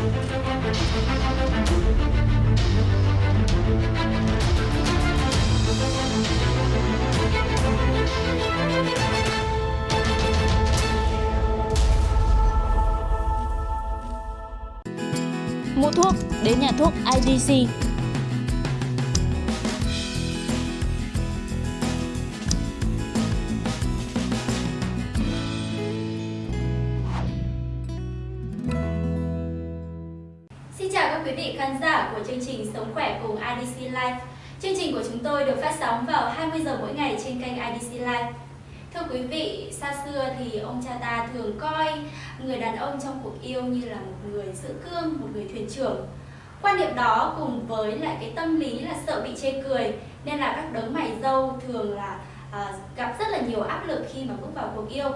Mua thuốc đến nhà thuốc IDC. Các quý vị khán giả của chương trình Sống khỏe cùng IDC Life. Chương trình của chúng tôi được phát sóng vào 20 giờ mỗi ngày trên kênh IDC Life. Thưa quý vị, xa xưa thì ông cha ta thường coi người đàn ông trong cuộc yêu như là một người giữ cương, một người thuyền trưởng. Quan niệm đó cùng với lại cái tâm lý là sợ bị chê cười nên là các đấng mày dâu thường là à, gặp rất là nhiều áp lực khi mà bước vào cuộc yêu.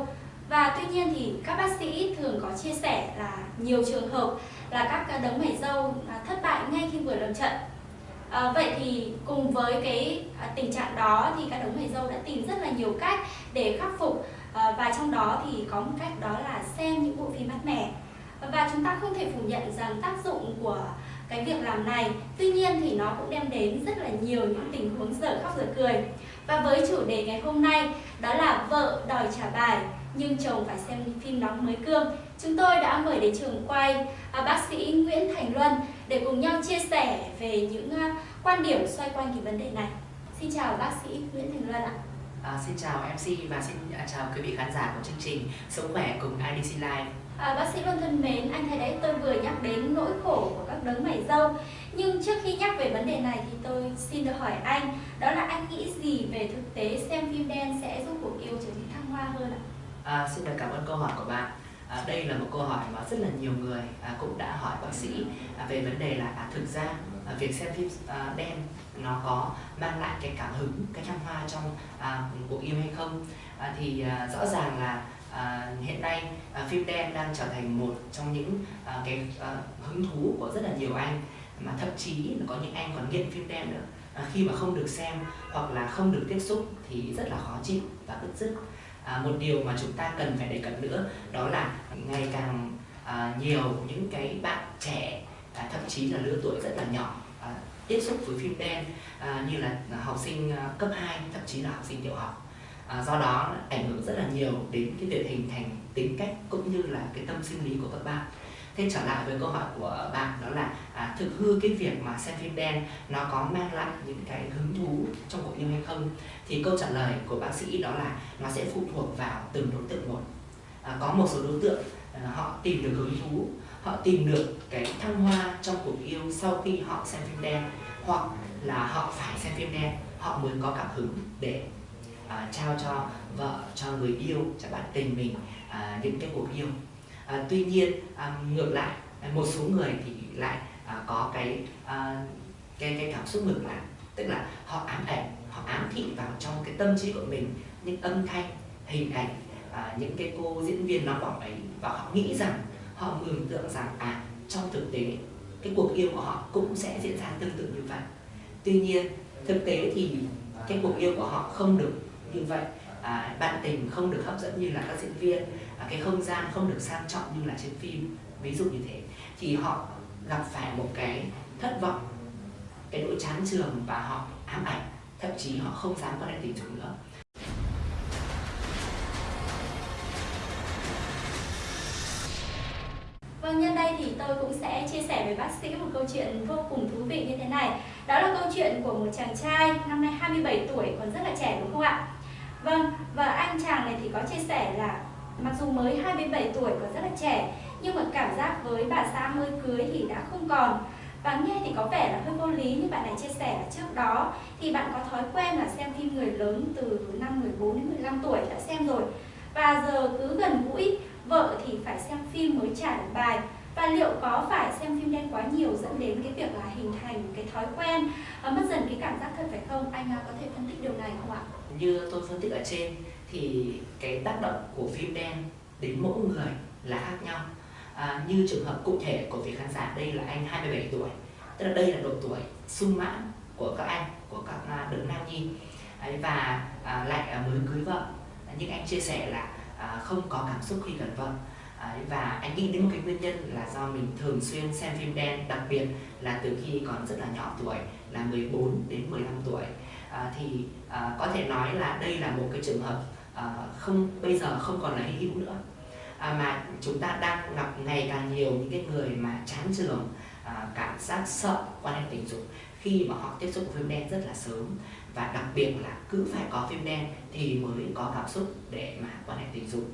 Và tuy nhiên thì các bác sĩ thường có chia sẻ là nhiều trường hợp là các đấng mày dâu à, thất bại ngay khi vừa lâm trận. À, vậy thì cùng với cái à, tình trạng đó thì các đấng mày dâu đã tìm rất là nhiều cách để khắc phục à, và trong đó thì có một cách đó là xem những bộ phim mát mẻ và chúng ta không thể phủ nhận rằng tác dụng của cái việc làm này. Tuy nhiên thì nó cũng đem đến rất là nhiều những tình huống dở khóc dở cười. Và với chủ đề ngày hôm nay đó là vợ đòi trả bài nhưng chồng phải xem phim nóng mới cương. Chúng tôi đã mời đến trường quay à, bác sĩ Nguyễn Thành Luân để cùng nhau chia sẻ về những à, quan điểm xoay quanh cái vấn đề này. Xin chào bác sĩ Nguyễn Thành Luân ạ. À, xin chào MC và xin à, chào quý vị khán giả của chương trình Sống khỏe cùng IDC Live. À, bác sĩ Luân thân mến, anh thấy đấy tôi vừa nhắc đến nỗi khổ của các đấng mày dâu nhưng trước khi nhắc về vấn đề này thì tôi xin được hỏi anh Đó là anh nghĩ gì về thực tế xem phim đen sẽ giúp cuộc yêu trở nên thăng hoa hơn ạ? À, xin được cảm ơn câu hỏi của bạn. À, đây là một câu hỏi mà rất là nhiều người à, cũng đã hỏi bác sĩ à, về vấn đề là à, thực ra à, việc xem phim à, đen nó có mang lại cái cảm hứng, cái thăng hoa trong à, cuộc yêu hay không? À, thì à, rõ ràng là à, hiện nay à, phim đen đang trở thành một trong những à, cái à, hứng thú của rất là nhiều anh mà thậm chí là có những anh còn nghiện phim đen nữa. À, khi mà không được xem hoặc là không được tiếp xúc thì rất là khó chịu và bứt rứt. À, một điều mà chúng ta cần phải đề cập nữa đó là ngày càng à, nhiều những cái bạn trẻ à, thậm chí là lứa tuổi rất là nhỏ à, tiếp xúc với phim đen à, như là học sinh à, cấp 2 thậm chí là học sinh tiểu học. À, do đó ảnh hưởng rất là nhiều đến cái việc hình thành tính cách cũng như là cái tâm sinh lý của các bạn thế trở lại với câu hỏi của bạn đó là à, thực hư cái việc mà xem phim đen nó có mang lại những cái hứng thú trong cuộc yêu hay không? Thì câu trả lời của bác sĩ đó là nó sẽ phụ thuộc vào từng đối tượng một. À, có một số đối tượng à, họ tìm được hứng thú họ tìm được cái thăng hoa trong cuộc yêu sau khi họ xem phim đen hoặc là họ phải xem phim đen họ mới có cảm hứng để à, trao cho vợ cho người yêu cho bạn tình mình à, những cái cuộc yêu à, tuy nhiên à, ngược lại à, một số người thì lại à, có cái à, cái cái cảm xúc ngược lại. Tức là họ ám ảnh họ ám thị vào trong cái tâm trí của mình những âm thanh hình ảnh à, những cái cô diễn viên nóng bỏng ấy và họ nghĩ rằng họ mường tượng rằng à trong thực tế cái cuộc yêu của họ cũng sẽ diễn ra tương tự như vậy. Tuy nhiên thực tế thì cái cuộc yêu của họ không được như vậy à, bạn tình không được hấp dẫn như là các diễn viên à, cái không gian không được sang trọng như là trên phim ví dụ như thế thì họ gặp phải một cái thất vọng cái nỗi chán trường và họ ám ảnh thậm chí họ không dám quan hệ tình dục nữa Vâng, nhân đây thì tôi cũng sẽ chia sẻ với bác sĩ một câu chuyện vô cùng thú vị như thế này Đó là câu chuyện của một chàng trai năm nay 27 tuổi còn rất là trẻ đúng không ạ? Vâng, và anh chàng này thì có chia sẻ là mặc dù mới 27 tuổi còn rất là trẻ nhưng mà cảm giác với bà xã mới cưới thì đã không còn. Và nghe thì có vẻ là hơi vô lý như bạn này chia sẻ là trước đó thì bạn có thói quen là xem phim người lớn từ năm 14 đến 15 tuổi đã xem rồi. Và giờ cứ gần gũi vợ thì phải xem phim mới trả được bài và liệu có phải xem phim đen quá nhiều dẫn đến cái việc là hình thành cái thói quen và mất dần cái cảm giác thật phải không? Anh à, có thể phân tích điều này không ạ? Như tôi phân tích ở trên thì cái tác động của phim đen đến mỗi người là khác nhau. À, như trường hợp cụ thể của vị khán giả đây là anh 27 tuổi tức là đây là độ tuổi sung mãn của các anh của các à, đấng nam nhi. Đấy, và à, lại à, mới cưới vợ. Nhưng anh chia sẻ là à, không có cảm xúc khi gần vợ. Đấy, và anh nghĩ đến một cái nguyên nhân là do mình thường xuyên xem phim đen đặc biệt là từ khi còn rất là nhỏ tuổi là 14 đến 15 tuổi. À, thì à, có thể nói là đây là một cái trường hợp à, không bây giờ không còn là hy hữu nữa. À, mà chúng ta đang gặp ngày càng nhiều những cái người mà chán trường à, cảm giác sợ quan hệ tình dục khi mà họ tiếp xúc với phim đen rất là sớm. Và đặc biệt là cứ phải có phim đen thì mới có cảm xúc để mà quan hệ tình dục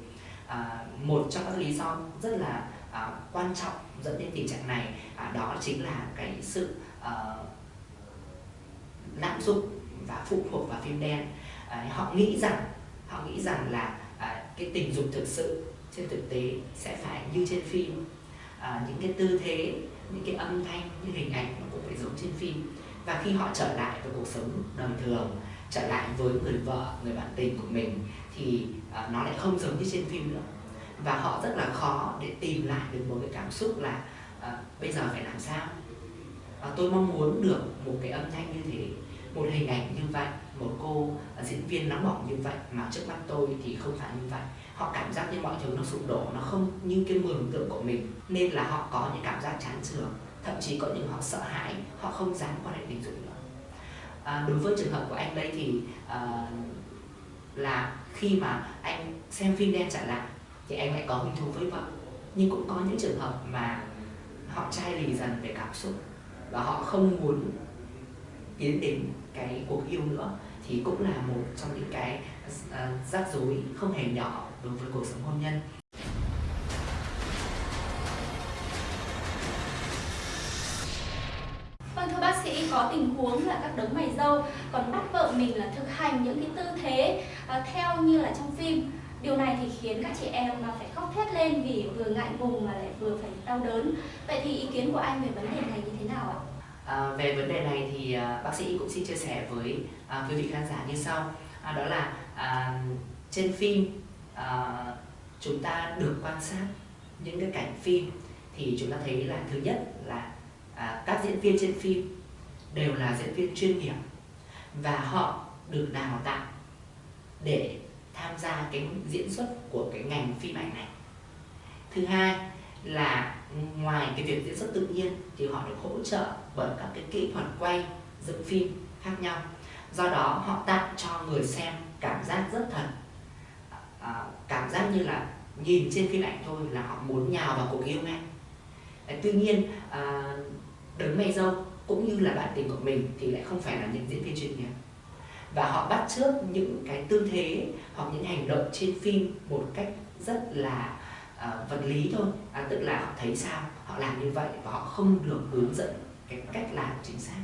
à, một trong các lý do rất là à, quan trọng dẫn đến tình trạng này à, đó chính là cái sự à, lạm dụng và phụ thuộc vào phim đen. À, họ nghĩ rằng họ nghĩ rằng là à, cái tình dục thực sự trên thực tế sẽ phải như trên phim. À, những cái tư thế những cái âm thanh những hình ảnh nó cũng phải giống trên phim. Và khi họ trở lại với cuộc sống đời thường trở lại với người vợ người bạn tình của mình thì uh, nó lại không giống như trên phim nữa. Và họ rất là khó để tìm lại được một cái cảm xúc là uh, bây giờ phải làm sao? Uh, tôi mong muốn được một cái âm thanh như thế một hình ảnh như vậy một cô uh, diễn viên nóng bỏng như vậy mà trước mắt tôi thì không phải như vậy. Họ cảm giác như mọi thứ nó sụp đổ nó không như cái mường tượng của mình nên là họ có những cảm giác chán trường thậm chí có những họ sợ hãi họ không dám quan hệ tình dục nữa à, đối với trường hợp của anh đây thì à, là khi mà anh xem phim đen trả lại thì anh lại có hứng thú với vợ. Nhưng cũng có những trường hợp mà họ chai lì dần về cảm xúc và họ không muốn tiến đến cái cuộc yêu nữa thì cũng là một trong những cái uh, rắc rối không hề nhỏ đối với cuộc sống hôn nhân. Vâng thưa bác sĩ, có tình huống là các đấng mày dâu còn bắt vợ mình là thực hành những cái tư thế uh, theo như là trong phim. Điều này thì khiến các chị em mà phải khóc thét lên vì vừa ngại ngùng mà lại vừa phải đau đớn. Vậy thì ý kiến của anh về vấn đề này như thế nào ạ? À, về vấn đề này thì uh, bác sĩ cũng xin chia sẻ với uh, quý vị khán giả như sau. À, đó là uh, trên phim uh, chúng ta được quan sát những cái cảnh phim thì chúng ta thấy là thứ nhất là à, các diễn viên trên phim đều là diễn viên chuyên nghiệp và họ được đào tạo để tham gia cái diễn xuất của cái ngành phim ảnh này. Thứ hai là ngoài cái việc diễn xuất tự nhiên thì họ được hỗ trợ bởi các cái kỹ thuật quay dựng phim khác nhau. Do đó họ tạo cho người xem cảm giác rất thật. À, cảm giác như là nhìn trên phim ảnh thôi là họ muốn nhào vào cuộc yêu ngay. Tuy nhiên à, đấng mày dâu cũng như là bạn tình của mình thì lại không phải là những diễn viên chuyên nghiệp. Và họ bắt chước những cái tư thế hoặc những hành động trên phim một cách rất là uh, vật lý thôi. À, tức là họ thấy sao họ làm như vậy và họ không được hướng dẫn cái cách làm chính xác.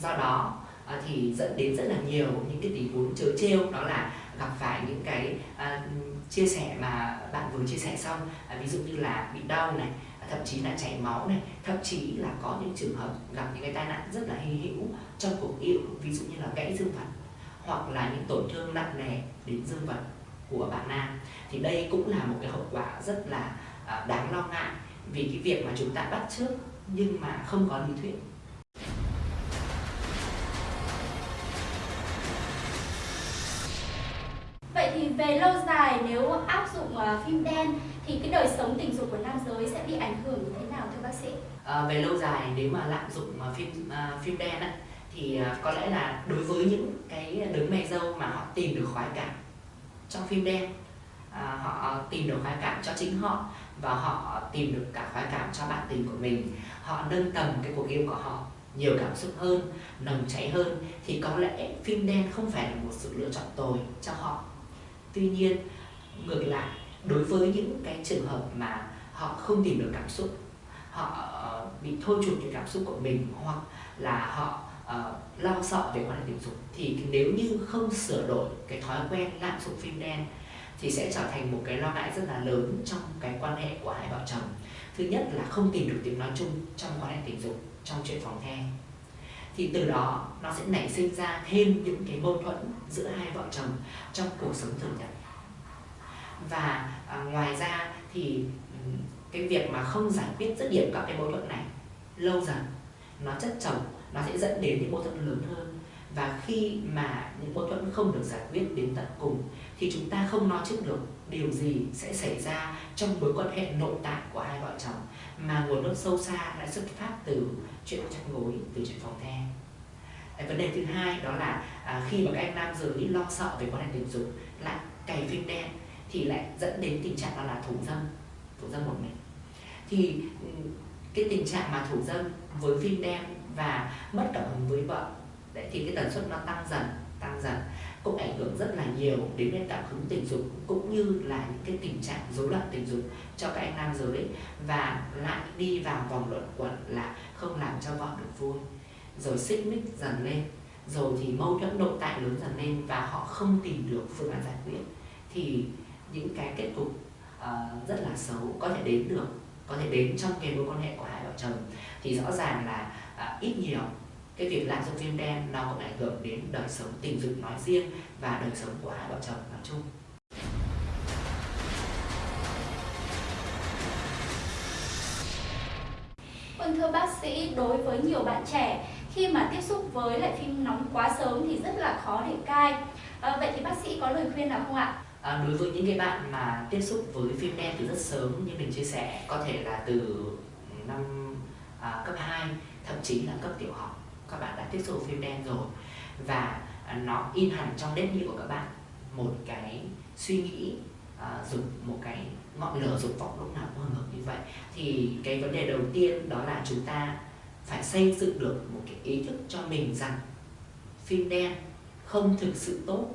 Do đó uh, thì dẫn đến rất là nhiều những cái tình huống chớ trêu đó là gặp phải những cái uh, chia sẻ mà bạn vừa chia sẻ xong. Uh, ví dụ như là bị đau này thậm chí là chảy máu này, thậm chí là có những trường hợp gặp những cái tai nạn rất là hy hữu trong cuộc yêu, ví dụ như là gãy dương vật hoặc là những tổn thương nặng nề đến dương vật của bạn nam. Thì đây cũng là một cái hậu quả rất là à, đáng lo ngại vì cái việc mà chúng ta bắt trước nhưng mà không có lý thuyết. Về lâu dài nếu áp dụng uh, phim đen thì cái đời sống tình dục của nam giới sẽ bị ảnh hưởng như thế nào thưa bác sĩ? À, về lâu dài nếu mà lạm dụng uh, phim uh, phim đen á, thì uh, có lẽ là đối với những cái đấng mẹ dâu mà họ tìm được khoái cảm trong phim đen à, họ tìm được khoái cảm cho chính họ và họ tìm được cả khoái cảm cho bạn tình của mình họ nâng tầm cái cuộc yêu của họ nhiều cảm xúc hơn nồng cháy hơn thì có lẽ phim đen không phải là một sự lựa chọn tồi cho họ tuy nhiên ngược lại đối với những cái trường hợp mà họ không tìm được cảm xúc họ ờ, bị thôi chụp cái cảm xúc của mình hoặc là họ uh, lo sợ về quan hệ tình dục thì nếu như không sửa đổi cái thói quen lạm dụng phim đen thì sẽ trở thành một cái lo ngại rất là lớn trong cái quan hệ của hai vợ chồng. Thứ nhất là không tìm được tiếng nói chung trong quan hệ tình dục trong chuyện phòng the thì từ đó nó sẽ nảy sinh ra thêm những cái mâu thuẫn giữa hai vợ chồng trong cuộc sống thường nhật. Và à, ngoài ra thì cái việc mà không giải quyết dứt điểm các cái mâu thuẫn này lâu dần nó chất chồng nó sẽ dẫn đến những mâu thuẫn lớn hơn. Và khi mà những mâu thuẫn không được giải quyết đến tận cùng thì chúng ta không nói trước được điều gì sẽ xảy ra trong mối quan hệ nội tại của hai vợ chồng mà nguồn gốc sâu xa lại xuất phát từ chuyện chăn gối từ chuyện phòng the vấn đề thứ hai đó là à, khi mà các anh nam giới lo sợ về quan hệ tình dục lại cày phim đen thì lại dẫn đến tình trạng đó là thủ dâm thủ dâm một mình. Thì cái tình trạng mà thủ dâm với phim đen và mất cảm hứng với vợ đấy thì cái tần suất nó tăng dần tăng dần cũng ảnh hưởng rất là nhiều đến cái cảm hứng tình dục cũng như là những cái tình trạng rối loạn tình dục cho các anh nam giới. Và lại đi vào vòng luẩn quẩn là không làm cho vợ được vui rồi xích mích dần lên. Rồi thì mâu thuẫn nội tại lớn dần lên và họ không tìm được phương án giải quyết. Thì những cái kết cục uh, rất là xấu có thể đến được có thể đến trong cái mối quan hệ của hai vợ chồng. Thì rõ ràng là uh, ít nhiều cái việc lạm dụng phim đen nó cũng ảnh hưởng đến đời sống tình dục nói riêng và đời sống của hai vợ chồng nói chung. Vâng thưa bác sĩ, đối với nhiều bạn trẻ khi mà tiếp xúc với lại phim nóng quá sớm thì rất là khó để cai. À, vậy thì bác sĩ có lời khuyên nào không ạ? À, đối với những cái bạn mà tiếp xúc với phim đen từ rất sớm như mình chia sẻ có thể là từ năm à, cấp 2 thậm chí là cấp tiểu học các bạn đã tiếp xúc với phim đen rồi và à, nó in hẳn trong nếp nghĩ của các bạn một cái suy nghĩ à, dục một cái ngọn lửa dục vọng lúc nào cũng hừng hực như vậy thì cái vấn đề đầu tiên đó là chúng ta phải xây dựng được một cái ý thức cho mình rằng phim đen không thực sự tốt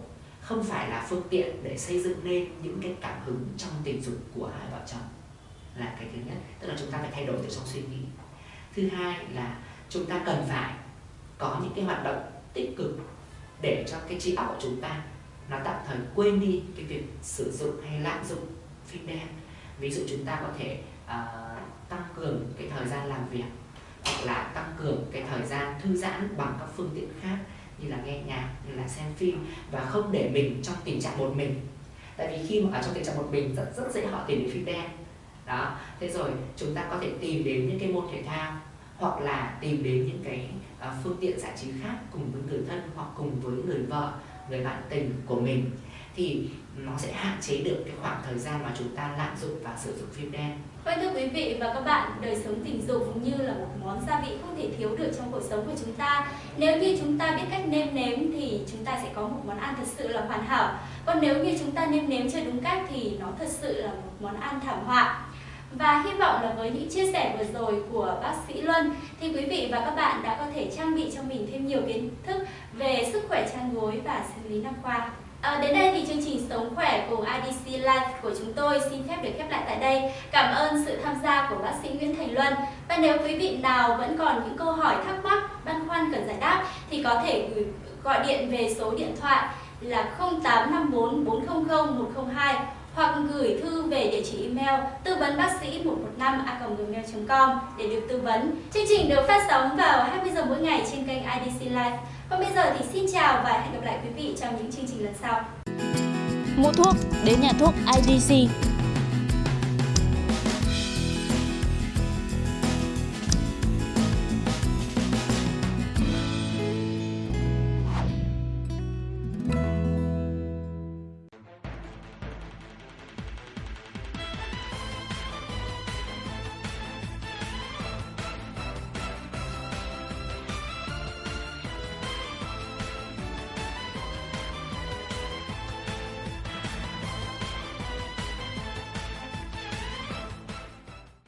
không phải là phương tiện để xây dựng nên những cái cảm hứng trong tình dục của hai vợ chồng là cái thứ nhất. Tức là chúng ta phải thay đổi từ trong suy nghĩ. Thứ hai là chúng ta cần phải có những cái hoạt động tích cực để cho cái trí óc của chúng ta nó tạm thời quên đi cái việc sử dụng hay lạm dụng phim đen. Ví dụ chúng ta có thể uh, tăng cường cái thời gian làm việc là tăng cường cái thời gian thư giãn bằng các phương tiện khác như là nghe nhạc như là xem phim và không để mình trong tình trạng một mình. Tại vì khi mà ở trong tình trạng một mình rất rất dễ họ tìm đến phim đen. Đó thế rồi chúng ta có thể tìm đến những cái môn thể thao hoặc là tìm đến những cái uh, phương tiện giải trí khác cùng với người thân hoặc cùng với người vợ người bạn tình của mình thì nó sẽ hạn chế được cái khoảng thời gian mà chúng ta lạm dụng và sử dụng phim đen. Vâng thưa quý vị và các bạn, đời sống tình dục như là một món gia vị không thể thiếu được trong cuộc sống của chúng ta. Nếu như chúng ta biết cách nêm nếm thì chúng ta sẽ có một món ăn thật sự là hoàn hảo. Còn nếu như chúng ta nêm nếm chưa đúng cách thì nó thật sự là một món ăn thảm họa. Và hy vọng là với những chia sẻ vừa rồi của bác sĩ Luân thì quý vị và các bạn đã có thể trang bị cho mình thêm nhiều kiến thức về sức khỏe chăn gối và sinh lý nam khoa. À, đến đây thì chương trình Sống Khỏe cùng IDC Life của chúng tôi xin phép được khép lại tại đây. Cảm ơn sự tham gia của bác sĩ Nguyễn Thành Luân. Và nếu quý vị nào vẫn còn những câu hỏi thắc mắc, băn khoăn cần giải đáp thì có thể gửi gọi điện về số điện thoại là 0854 400 102 hoặc gửi thư về địa chỉ email tư vấn bác sĩ 115 a gmail.com để được tư vấn. Chương trình được phát sóng vào 20 giờ mỗi ngày trên kênh IDC Live. Còn bây giờ thì xin chào và hẹn gặp lại quý vị trong những chương trình lần sau. Mua thuốc, đến nhà thuốc IDC